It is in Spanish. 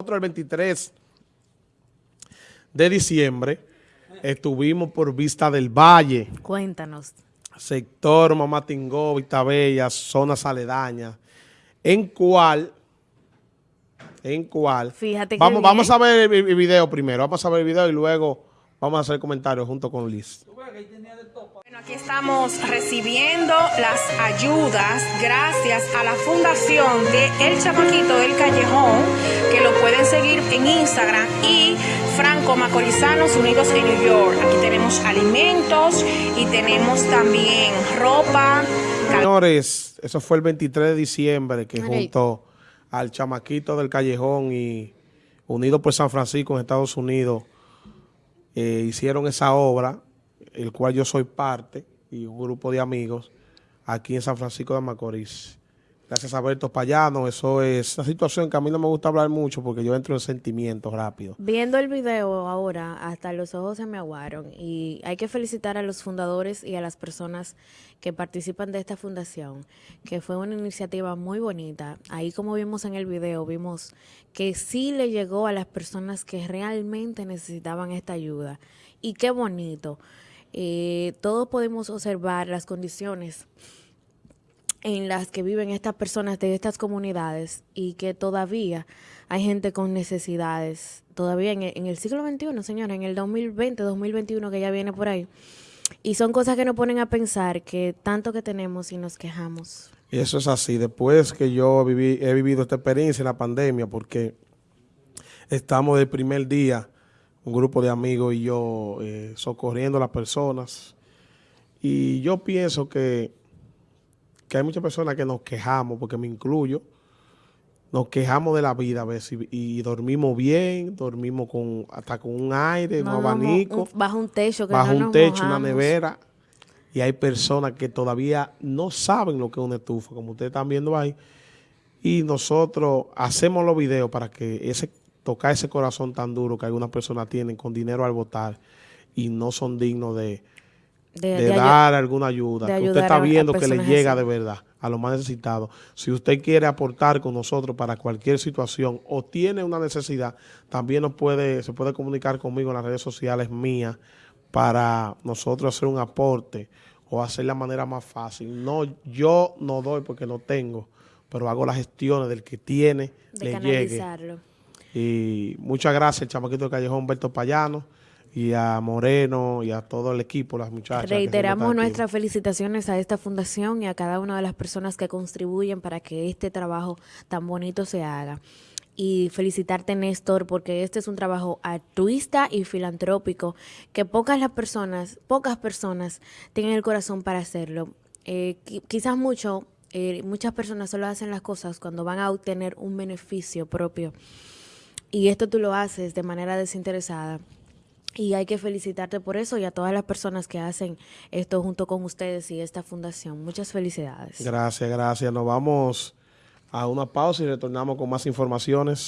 Nosotros el 23 de diciembre estuvimos por Vista del Valle, Cuéntanos. sector Mamatingó, Vista Bella, zonas aledañas, en cual, en cual, Fíjate que vamos, bien. vamos a ver el, el video primero, vamos a ver el video y luego vamos a hacer comentarios junto con Liz. Bueno, aquí estamos recibiendo las ayudas gracias a la fundación de El Chamaquito del Callejón, que lo pueden seguir en Instagram, y Franco Macorizanos Unidos en New York. Aquí tenemos alimentos y tenemos también ropa. Señores, eso fue el 23 de diciembre que junto al chamaquito del callejón y unido por San Francisco en Estados Unidos eh, hicieron esa obra, el cual yo soy parte y un grupo de amigos aquí en San Francisco de Macorís. Gracias a Berto Payano, eso es una situación que a mí no me gusta hablar mucho porque yo entro en sentimientos rápido. Viendo el video ahora, hasta los ojos se me aguaron y hay que felicitar a los fundadores y a las personas que participan de esta fundación, que fue una iniciativa muy bonita. Ahí como vimos en el video, vimos que sí le llegó a las personas que realmente necesitaban esta ayuda. Y qué bonito. Eh, todos podemos observar las condiciones en las que viven estas personas de estas comunidades y que todavía hay gente con necesidades, todavía en en el siglo XXI, señora, en el 2020, 2021 que ya viene por ahí. Y son cosas que nos ponen a pensar que tanto que tenemos y nos quejamos. Y eso es así. Después que yo viví, he vivido esta experiencia en la pandemia, porque estamos del primer día, un grupo de amigos y yo, eh, socorriendo a las personas. Y yo pienso que, que hay muchas personas que nos quejamos, porque me incluyo, nos quejamos de la vida a veces y, y dormimos bien, dormimos con hasta con un aire, No un abanico un- bajo un techo que bajo no un techo, una nevera, y hay personas que todavía no saben lo que es una estufa, como ustedes están viendo ahí, y nosotros hacemos los videos para que ese tocar ese corazón tan duro que algunas personas tienen con dinero al votar y no son dignos de, De, de de ayu- dar alguna ayuda, que usted está a- a viendo que le llega así. de verdad a los más necesitados. Si usted quiere aportar con nosotros para cualquier situación o tiene una necesidad, también nos puede, se puede comunicar conmigo en las redes sociales mías para nosotros hacer un aporte o hacer la manera más fácil. No, yo no doy porque no tengo, pero hago las gestiones del que tiene, de le llegue. Y muchas gracias al chamaquito del callejón Humberto Payano y a Moreno y a todo el equipo, las muchachas. Reiteramos nuestras felicitaciones a esta fundación y a cada una de las personas que contribuyen para que este trabajo tan bonito se haga. Y felicitarte, Néstor, porque este es un trabajo altruista y filantrópico que pocas las personas, pocas personas tienen el corazón para hacerlo. Eh, qui- quizás mucho, eh, muchas personas solo hacen las cosas cuando van a obtener un beneficio propio. Y esto tú lo haces de manera desinteresada. Y hay que felicitarte por eso y a todas las personas que hacen esto junto con ustedes y esta fundación. Muchas felicidades. Gracias, gracias. Nos vamos a una pausa y retornamos con más informaciones.